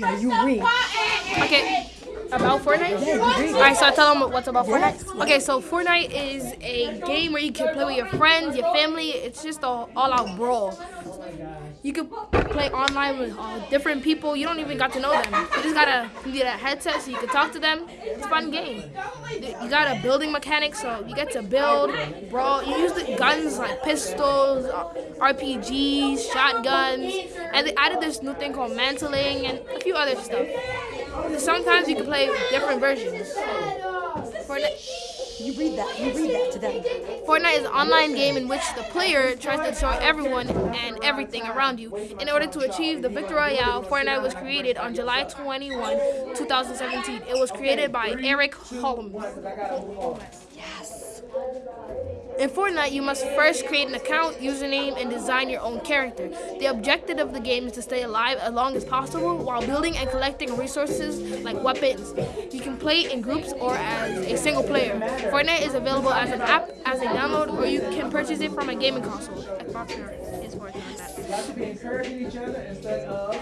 Now you read. Okay, about Fortnite? Yeah. Alright, so I tell them what's about Yes. Fortnite. Okay, so Fortnite is a game where you can play with your friends, your family. It's just a all-out brawl. You can play online with uh, different people. You don't even got to know them. You just gotta get a headset so you can talk to them. It's a fun game. You got a building mechanic, so you get to build, brawl. You use the guns like pistols, uh, RPGs, shotguns, and they added this new thing called mantling and a few other stuff. Sometimes you can play different versions. Fortnite. You read that. You read that to them. Fortnite is an online game in which the player tries to destroy everyone and everything around you. In order to achieve the Victory Royale, Fortnite was created on July 21, 2017. It was created by Eric Holmes. Yes. In Fortnite, you must first create an account, username, and design your own character. The objective of the game is to stay alive as long as possible while building and collecting resources like weapons. You can play in groups or as a single player. Fortnite is available as an app, as a download, or you can purchase it from a gaming console. Xbox is. Y'all should be encouraging each other instead of.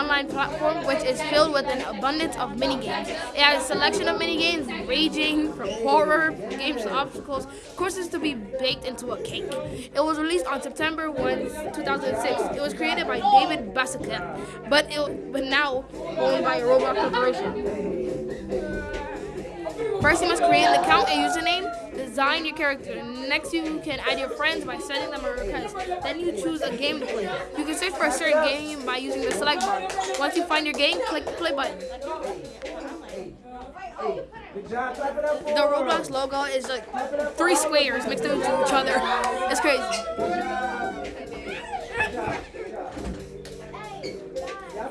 Online platform which is filled with an abundance of mini games. It has a selection of mini games ranging from horror games to obstacles, courses to be baked into a cake. It was released on September 1, 2006. It was created by David Bassaket, but it but now owned by Roblox Corporation. First, you must create an account and username, design your character. Next, you can add your friends by sending them a request. Then you choose a game to play. You can search for a certain game by using the select bar. Once you find your game, click the play button. The Roblox logo is like three squares mixed into each other. It's crazy.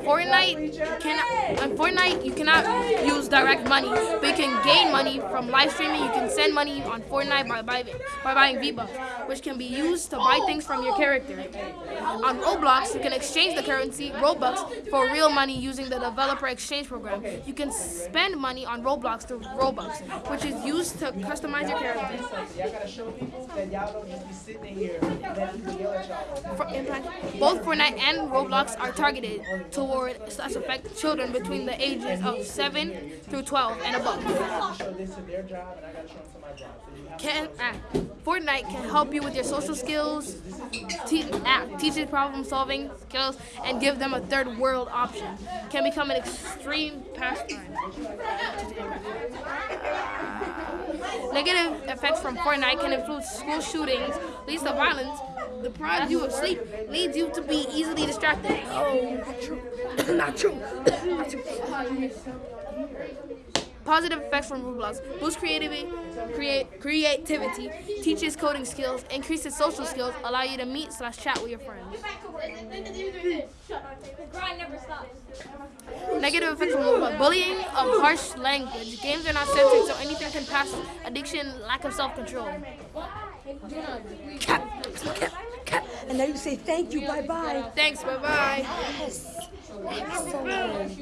Fortnite cannot on Fortnite you cannot use direct money, but you can gain money from live streaming. You can send money on Fortnite by buying by buying V-Bucks, which can be used to buy things from your character. On Roblox, you can exchange the currency Robux for real money using the developer exchange program. You can spend money on Roblox through Robux, which is used to customize your character. Y'all gotta show people that y'all don't just be sitting in here and let people yell at y'all. For both Fortnite and Roblox are targeted toward slash affect children between the ages of 7 through 12 and above. I have to show this to their job and I gotta show them to my job. So you have Can, ah, Fortnite can help you with your social skills, te- ah, teaches problem solving skills, and give them a third world option. Can become an extreme pastime. Negative effects from Fortnite can include school shootings, leads to violence, deprives you of sleep, leads you to be easily distracted. Oh, not true. not true. not true. Positive effects from Roblox boost creativity, create, creativity, teaches coding skills, increases social skills, allow you to meet slash chat with your friends. Negative effects from Roblox bullying of harsh language. Games are not censored, so anything can pass addiction, lack of self control. Cap. Cap. Cap. And now you say thank you. Bye bye. Thanks, bye bye. Yes. Excellent.